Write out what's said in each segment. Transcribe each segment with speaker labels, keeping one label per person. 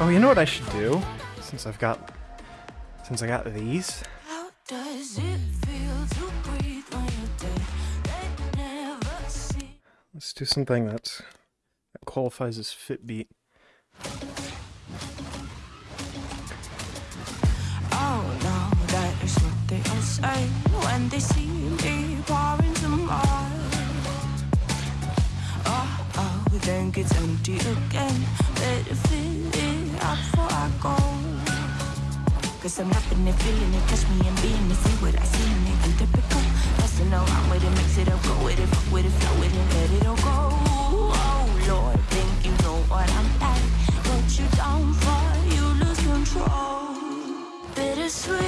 Speaker 1: Oh, you know what I should do? Since I've got... Since I got these?
Speaker 2: How does it feel to breathe when you're dead? They never see.
Speaker 1: Let's do something that's, that qualifies as Fitbeat.
Speaker 2: Oh no, oh, then gets empty again. Better fill it up before I go. Cause I'm loving it, feeling it, catch me and being it, see what I see in it, typical. Messing around with it, mix it up, go with it, fuck with it, flow with it, let it all go. Oh Lord, think you know what I'm like. Let you down for you lose control. Bittersweet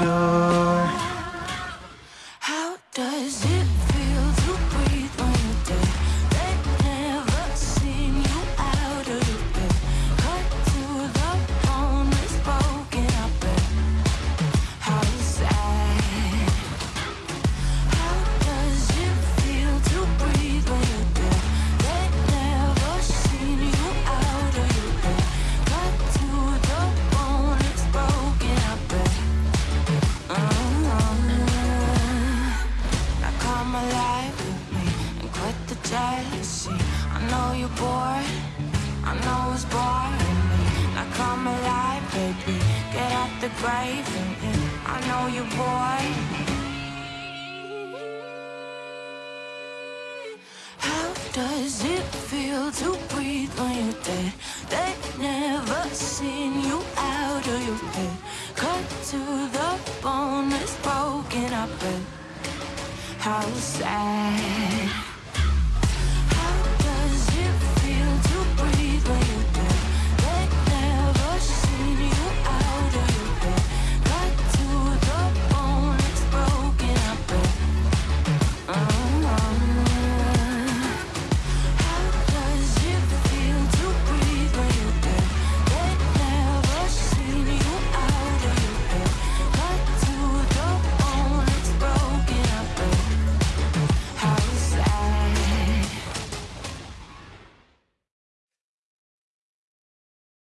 Speaker 2: you, know you're bored, I know it's boring. Now come alive, baby, get out the grave and. I know you're bored. How does it feel to breathe when you're dead? They never seen you out of your bed. Cut to the bone, it's broken up. How sad.